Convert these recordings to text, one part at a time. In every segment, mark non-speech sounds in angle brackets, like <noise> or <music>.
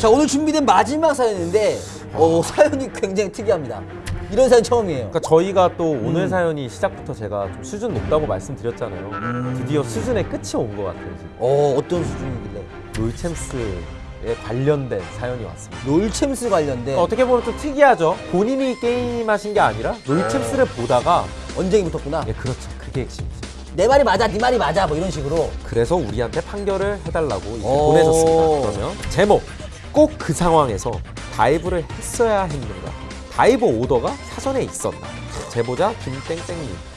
자 오늘 준비된 마지막 사연인데 어, 사연이 굉장히 특이합니다. 이런 사연 처음이에요. 그러니까 저희가 또 음. 오늘 사연이 시작부터 제가 좀 수준 높다고 말씀드렸잖아요. 음. 드디어 수준의 끝이 온 것 같아요. 지금. 어 어떤 수준이길래? 롤챔스에 관련된 사연이 왔습니다. 롤챔스 관련된 그러니까 어떻게 보면 좀 특이하죠. 본인이 게임하신 게 아니라 롤챔스를 보다가 언쟁이 붙었구나. 예, 그렇죠. 그게 핵심이죠. 내 말이 맞아, 네 말이 맞아, 뭐 이런 식으로. 그래서 우리한테 판결을 해달라고 오. 보내줬습니다. 그러면 제목 꼭 그 상황에서 dive를 했어야 했는가? dive 오더가 사전에 있었나? 제보자 김땡땡님.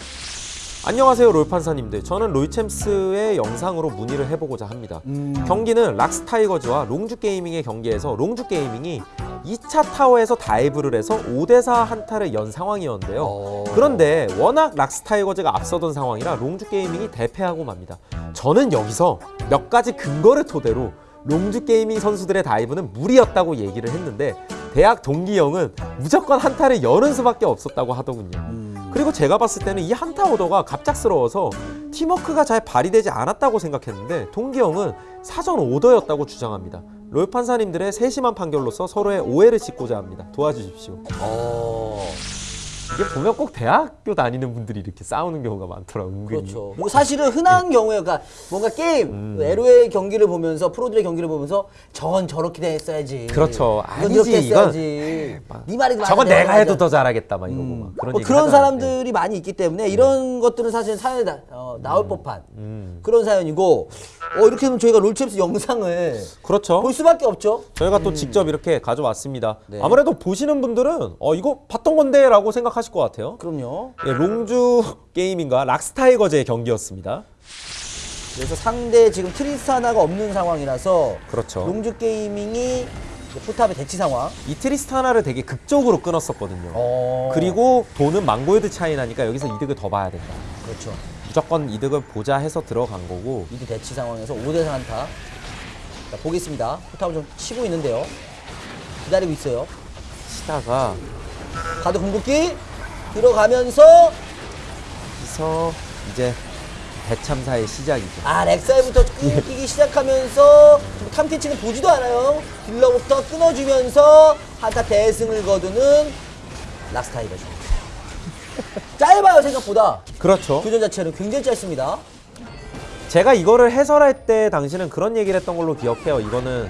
안녕하세요 롤판사님들. 저는 롤챔스의 영상으로 문의를 해보고자 합니다. 음. 경기는 락스타이거즈와 롱주 게이밍의 경기에서 롱주 게이밍이 2차 타워에서 dive를 해서 5대4 한타를 연 상황이었는데요. 어. 그런데 워낙 락스타이거즈가 앞서던 상황이라 롱주 게이밍이 대패하고 맙니다. 저는 여기서 몇 가지 근거를 토대로 롱주 게이밍 선수들의 다이브는 무리였다고 얘기를 했는데 대학 동기 형은 무조건 한타를 여는 수밖에 없었다고 하더군요. 음. 그리고 제가 봤을 때는 이 한타 오더가 갑작스러워서 팀워크가 잘 발휘되지 않았다고 생각했는데 동기 형은 사전 오더였다고 주장합니다. 롤 판사님들의 세심한 판결로서 서로의 오해를 씻고자 합니다. 도와주십시오. 어. 이게 보면 꼭 대학교 다니는 분들이 이렇게 싸우는 경우가 많더라고요. 은근히. 그렇죠. 그리고 사실은 흔한 경우에 그러니까 뭔가 게임 음. LOL 경기를 보면서 프로들의 경기를 보면서 저건 저렇게 했어야지. 그렇죠. 아니지, 이건. 네 말이 맞아. 저건 내 내가 해도. 더 잘하겠다 막 이러고 음. 막 그런 뭐 그런. 사람들이 많이 있기 때문에 이런 것들은 사실 사연에 나, 어, 나올 법한 음. 그런 사연이고 어, 이렇게 되면 저희가 롤챔스 영상을 그렇죠. 볼 수밖에 없죠. 저희가 또 직접 이렇게 가져왔습니다. 네. 아무래도 보시는 분들은 어 이거 봤던 건데 라고 생각하실 것 같아요. 그럼요. 예, 롱주 <laughs> 게이밍과 락스타이거즈의 경기였습니다. 그래서 상대 지금 트리스타나가 없는 상황이라서 그렇죠. 롱주 게이밍이 포탑의 대치 상황. 이 트리스타나를 되게 극적으로 끊었었거든요. 어. 그리고 돈은 만 골드 차이 나니까 여기서 이득을 더 봐야 된다. 그렇죠. 무조건 이득을 보자 해서 들어간 거고 mid 대치 상황에서 5대4 한타. 자, 보겠습니다. 포탑을 좀 치고 있는데요. 기다리고 있어요. 치다가 바드 궁극기 들어가면서 여기서 이제 대참사의 시작이죠. 아 렉사이부터 끊기기 시작하면서 지금 탐캐치는 보지도 않아요. 딜러부터 끊어주면서 한타 대승을 거두는 락스타이거죠. <laughs> 짧아요 생각보다. 그렇죠. 교전 자체는 굉장히 짧습니다. 제가 이거를 해설할 때 당시는 그런 얘기를 했던 걸로 기억해요. 이거는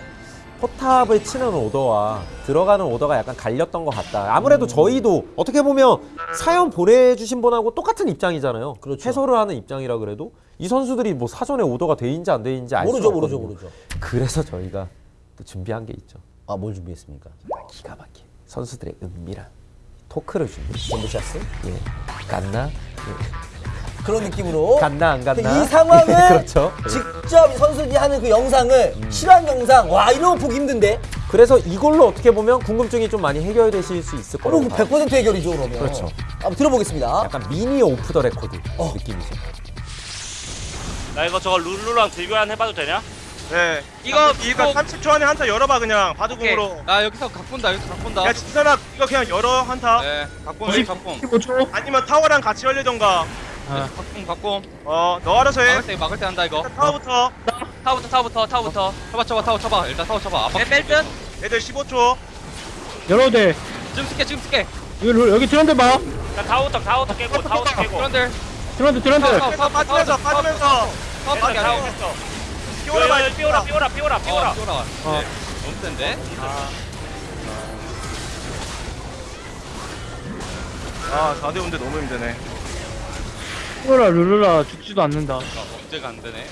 포탑을 치는 오더와 들어가는 오더가 약간 갈렸던 것 같다. 음. 아무래도 저희도 어떻게 보면 사연 보내주신 분하고 똑같은 입장이잖아요. 그렇죠. 해설을 하는 입장이라 그래도 이 선수들이 뭐 사전에 오더가 돼 있는지 안 돼 있는지 알 모르죠 모르죠. 모르죠. 그래서 저희가 또 준비한 게 있죠. 아뭘 준비했습니까? 기가 막힌 선수들의 은밀한 토크를 준비. 전부샷스? 예, 갔나? 예. 그런 느낌으로 갔나 안 갔나? 이 상황을 <laughs> 그렇죠. 직접 이 선수들이 하는 그 영상을 실황 영상 와 이런 거 보기 힘든데 그래서 이걸로 어떻게 보면 궁금증이 좀 많이 해결되실 수 있을 거라고 그럼 봐요. 100% 해결이죠 그러면 그렇죠. 한번 들어보겠습니다 약간 미니 off the record 어. 느낌이죠. 나 이거 저거 룰루랑 들교환 해봐도 되냐? 네. 이거 이거 이거 30초 안에 한타 열어봐 그냥. 바둑공으로. 나 여기서 각 본다 여기서 각 본다 야 진선아 이거 그냥 열어 한타. 네 각본 왜 각본 15초. 아니면 타워랑 같이 열리던가. 각본 각본 어너 알아서 해. 막을 때 막을 때 한다 이거 일단 타워부터. 타워부터 타워부터 타워부터 쳐봐 쳐봐 타워 쳐봐 일단 타워 쳐봐 아빠 뺄듯 애들 15초. 열어도 돼. 지금 쓸게 지금 쓸게 여기, 롤- 여기 트런드 봐. 나 타워부터 타워부터 깨고 타워부터 깨고 그런들 트런드, 트런드. 타워, 타워, 빠지면서 타워, 빠지면서 타워, 빠지면서. 타워 됐어 밖에 안 타워 해. 됐어 끼워 라 봐. 삐오라 삐오라 삐오라 삐오라 어 삐오라 네 너무 센데 아 4대 5인데 너무 힘드네. 룰루라, 룰루라 죽지도 않는다. 아, 언제가 안 되네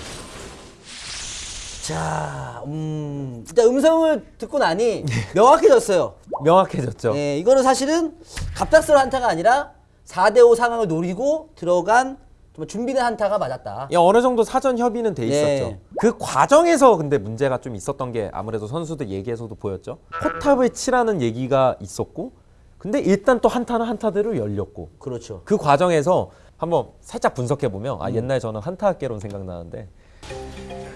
자, 음, 일단 음성을 듣고 나니 <laughs> 명확해졌어요. 명확해졌죠. 네, 이거는 사실은 갑작스러운 한타가 아니라 4대5 상황을 노리고 들어간 정말 준비된 한타가 맞았다. 예, 어느 정도 사전 협의는 돼 네. 있었죠. 그 과정에서 근데 문제가 좀 있었던 게 아무래도 선수들 얘기에서도 보였죠. 포탑을 치라는 얘기가 있었고, 근데 일단 또 한타는 한타대로 열렸고, 그렇죠. 그 과정에서 한번 살짝 분석해 보면 음. 아 옛날 저는 한타 학개론 생각나는데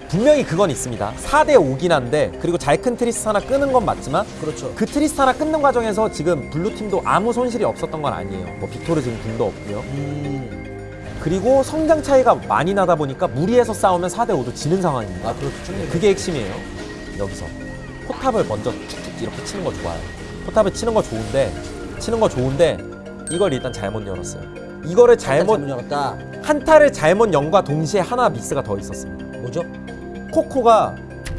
분명히 그건 있습니다. 4대 5긴 한데 그리고 잘 큰 트리스타나 끊은 건 맞지만 그렇죠. 그 트리스타나 끊는 과정에서 지금 블루 팀도 아무 손실이 없었던 건 아니에요. 뭐 빅토르 지금 궁도 없고요. 음, 그리고 성장 차이가 많이 나다 보니까 무리해서 싸우면 4대 5도 지는 상황입니다. 아, 그렇죠. 그게 핵심이에요. 여기서. 포탑을 먼저 툭툭 이렇게 치는 거 좋아요. 포탑을 치는 거 좋은데 치는 거 좋은데 이걸 일단 잘못 열었어요. 이거를 잘못 잘못 열었다. 한타를 잘못 연 것과 동시에 하나 미스가 더 있었습니다. 뭐죠? 코코가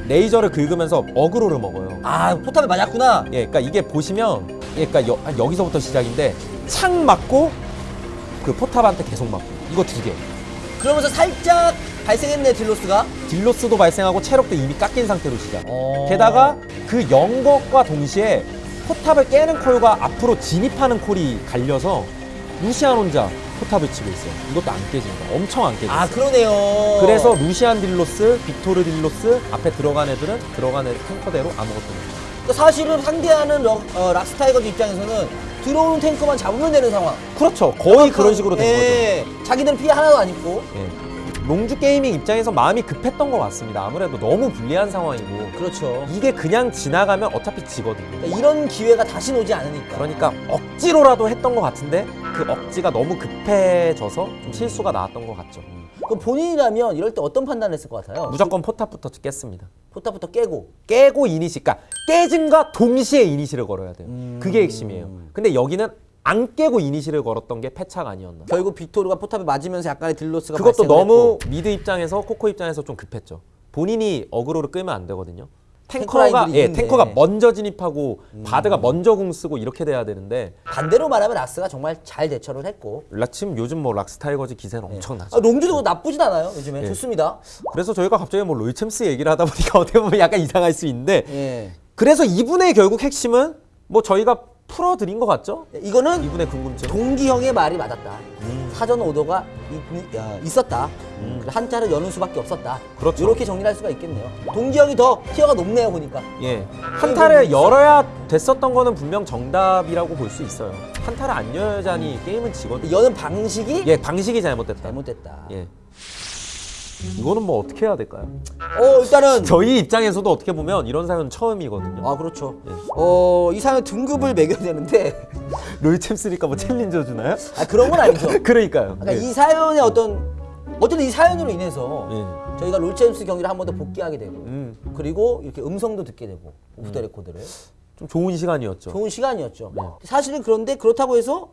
레이저를 긁으면서 어그로를 먹어요. 아 포탑에 맞았구나. 예, 그러니까 이게 보시면, 예, 그러니까 여, 한 여기서부터 시작인데 창 맞고 그 포탑한테 계속 맞고 이거 두 개. 그러면서 살짝 발생했네 딜로스가. 딜로스도 발생하고 체력도 이미 깎인 상태로 시작. 어. 게다가 그 연 것과 동시에 포탑을 깨는 콜과 앞으로 진입하는 콜이 갈려서 루시안 혼자 포탑을 치고 있어요. 이것도 안 깨집니다. 엄청 안 깨져요. 아 그러네요. 그래서 루시안 deal loss, 빅토르 deal loss 앞에 들어간 애들은 들어간 애 탱커대로 아무것도 못. 그러니까 사실은 상대하는 럭, 어, 락스타이거즈 입장에서는 들어오는 탱커만 잡으면 되는 상황. 그렇죠. 거의 그런 식으로 된 거죠. 예. 자기들은 피해 하나도 안 입고. 예. 롱주 게이밍 입장에서 마음이 급했던 것 같습니다. 아무래도 너무 불리한 상황이고 그렇죠. 이게 그냥 지나가면 어차피 지거든요. 그러니까 이런 기회가 다시 오지 않으니까. 그러니까 억지로라도 했던 것 같은데 그 억지가 너무 급해져서 좀 실수가 나왔던 것 같죠. 그럼 본인이라면 이럴 때 어떤 판단을 했을 것 같아요? 무조건 포탑부터 깼습니다. 포탑부터 깨고. 깨고 이니시, 그러니까 깨짐과 동시에 이니시를 걸어야 돼요. 음. 그게 핵심이에요. 근데 여기는 안 깨고 이니시를 걸었던 게 패착 아니었나. 결국 빅토르가 포탑에 맞으면서 약간의 deal loss가 그것도 너무 했고. mid 입장에서 코코 입장에서 좀 급했죠. 본인이 어그로를 끌면 안 되거든요. 탱커 탱커가 예. 음. 탱커가 먼저 진입하고 바드가 먼저 궁 쓰고 이렇게 돼야 되는데 반대로 말하면 락스가 정말 잘 대처를 했고. 라침 요즘 뭐 락스타이거즈 기세는 엄청나죠. 아, 롱주도 나쁘진 않아요. 요즘에 예. 좋습니다. 그래서 저희가 갑자기 뭐 롤챔스 얘기를 하다 보니까 <laughs> 어떻게 보면 약간 이상할 수 있는데 예. 그래서 이분의 결국 핵심은 뭐 저희가 풀어드린 것 같죠? 이거는 이분의 궁금증. 동기 형의 말이 맞았다. 음. 사전 오더가 이- 야, 있었다. 그래서 한타를 여는 수밖에 없었다. 그렇죠. 이렇게 정리할 수가 있겠네요. 동기형이 더 tier가 높네요 보니까. 예. 한타를 열어야 됐었던 거는 분명 정답이라고 볼 수 있어요. 한타를 안 열자니 게임은 지거든요. 여는 방식이 예, 방식이 잘못됐다. 잘못됐다. 예. 이거는 뭐 어떻게 해야 될까요? 어 일단은 <laughs> 저희 입장에서도 어떻게 보면 이런 사연은 처음이거든요. 아 그렇죠. 예. 어이 사연 등급을 매겨야 되는데 <laughs> 롤 챔스니까 뭐 challenger 주나요? 아 그런 건 아니죠. <laughs> 그러니까요. 그러니까 예. 이 사연의 어떤 어쨌든 이 사연으로 인해서 예. 저희가 롤챔스 경기를 한 번 더 복기하게 되고 음, 그리고 이렇게 음성도 듣게 되고 off the record를 좀 좋은 시간이었죠. 좋은 시간이었죠. 네. 사실은 그런데 그렇다고 해서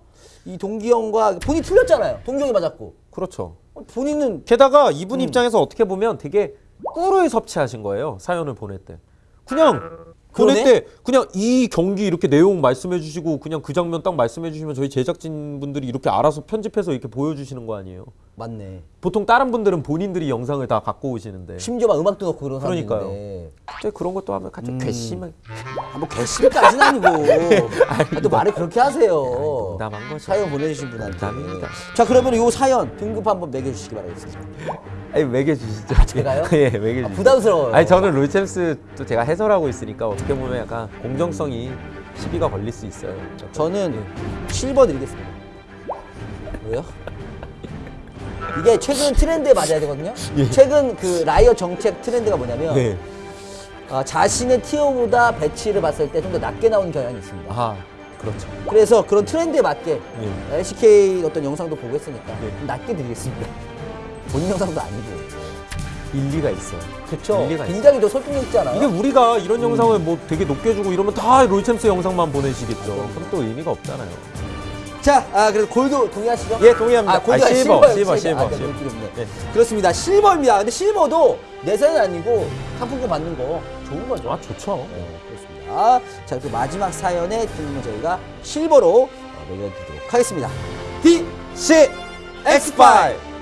이 동기 형과 본인 이 틀렸잖아요. 동기 형이 맞았고 그렇죠. 본인은 게다가 이분 입장에서 어떻게 보면 되게 꿀을 섭취하신 거예요. 사연을 보낼 때. 그냥 보낼? 때 그냥 이 경기 이렇게 내용 말씀해 주시고 그냥 그 장면 딱 말씀해 주시면 저희 제작진 분들이 이렇게 알아서 편집해서 이렇게 보여주시는 거 아니에요. 맞네. 보통 다른 분들은 본인들이 영상을 다 갖고 오시는데 심지어 막 음악도 넣고 그런 그러니까요. 갑자기 그런 것도 하면 같이 괘씸한 아, 뭐 개심까지는 아니고 <laughs> 아, 또 말을 그렇게 하세요. 농담한 거죠. 사연 보내주신 분한테. 농담입니다. 자 그러면 요 사연 등급 한번 매겨주시기 바라겠습니다. <laughs> 아니 매겨주시죠. 제가요? <laughs> 예, 매겨주시죠. 아, 부담스러워요. 아니 저는 롤챔스 또 제가 해설하고 있으니까 어떻게 보면 약간 공정성이 시비가 걸릴 수 있어요. 저는 예. 실버 드리겠습니다. 왜요? 이게 최근 트렌드에 맞아야 되거든요. 최근 그 라이엇 정책 트렌드가 뭐냐면 예. 네. 아, 자신의 tier보다 배치를 봤을 때 좀 더 낮게 나오는 경향이 있습니다. 아 그렇죠. 그래서 그런 트렌드에 맞게 예. LCK 어떤 영상도 보고 했으니까 네. 좀 낮게 드리겠습니다. <laughs> 본인 영상도 아니고. 일리가 있어요. 그렇죠. 굉장히 더 설득력 있지 않아요? 이게 우리가 이런 영상을 뭐 되게 높게 주고 이러면 다 롤챔스 영상만 보내시겠죠. 그럼 또 의미가 없잖아요. 자, 아, 그래서 골드 동의하시죠? 예, 동의합니다. 아, 골드가 아, 실버, 실버예요, 실버, 실버. 아, 실버, 네, 실버. 예. 그렇습니다. 실버입니다. 근데 실버도 내세는 아니고 상품권 받는 거 좋은 거죠. 아 좋죠. 네, 그렇습니다. 자, 그 마지막 사연의 등은 저희가 실버로 어, 매겨드리도록 하겠습니다. DC X5